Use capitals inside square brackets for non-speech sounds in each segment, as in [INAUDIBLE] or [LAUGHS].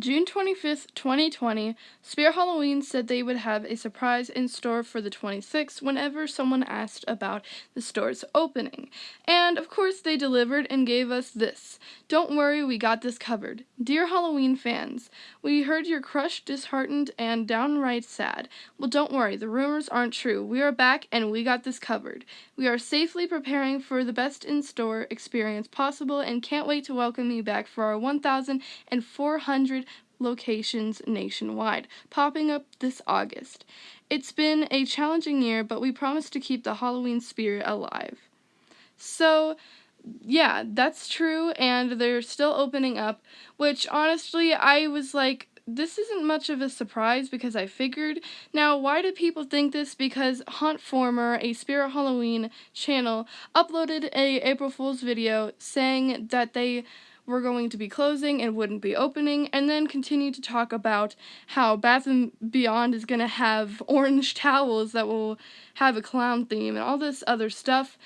June 25th, 2020, Spirit Halloween said they would have a surprise in store for the 26th whenever someone asked about the store's opening. And of course, they delivered and gave us this. Don't worry, we got this covered. Dear Halloween fans, we heard you're crushed, disheartened, and downright sad. Well, don't worry, the rumors aren't true. We are back and we got this covered. We are safely preparing for the best in store experience possible and can't wait to welcome you back for our 1,400 locations nationwide, popping up this August. It's been a challenging year, but we promise to keep the Halloween spirit alive. So, yeah, that's true, and they're still opening up, which honestly, I was like, this isn't much of a surprise because I figured. Now, why do people think this? Because Haunt Former, a Spirit Halloween channel, uploaded a April Fool's video saying that they were going to be closing and wouldn't be opening, and then continue to talk about how Bath and Beyond is going to have [LAUGHS] orange towels that will have a clown theme and all this other stuff.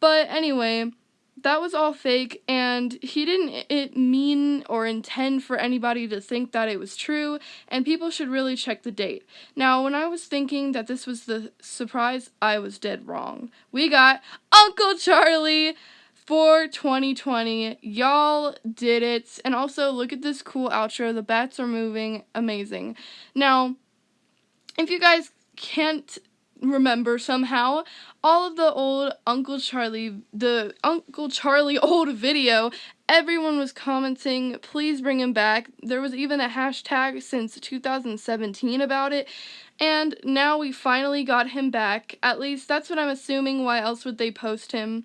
But anyway, that was all fake and he didn't it mean or intend for anybody to think that it was true and people should really check the date. Now, when I was thinking that this was the surprise, I was dead wrong. We got Uncle Charlie for 2020. Y'all did it. And also, look at this cool outro. The bats are moving. Amazing. Now, if you guys can't remember somehow all of the old Uncle Charlie, the Uncle Charlie [LAUGHS] old video, everyone was commenting, please bring him back. There was even a hashtag since 2017 about it. And now we finally got him back. At least that's what I'm assuming. Why else would they post him?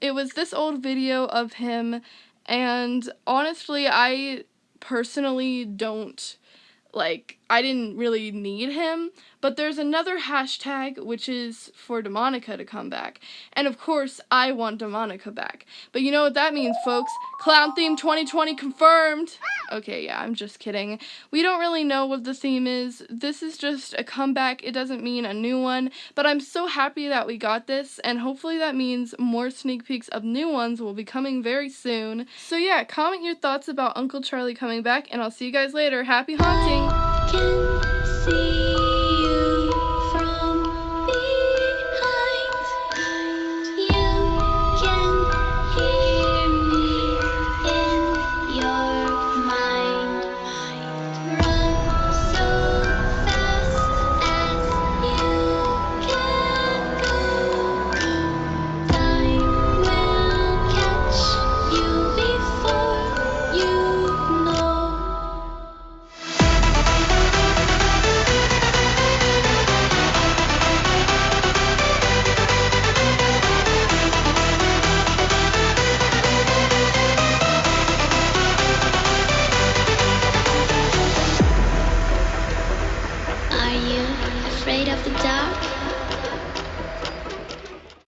It was this old video of him, and honestly, I personally don't like I didn't really need him, but there's another hashtag which is for Demonica to come back. And of course, I want Demonica back. But you know what that means, folks? Clown theme 2020 confirmed. Okay, yeah, I'm just kidding. We don't really know what the theme is. This is just a comeback. It doesn't mean a new one, but I'm so happy that we got this and hopefully that means more sneak peeks of new ones will be coming very soon. So yeah, comment your thoughts about Uncle Charlie coming back and I'll see you guys later. Happy haunting! can see.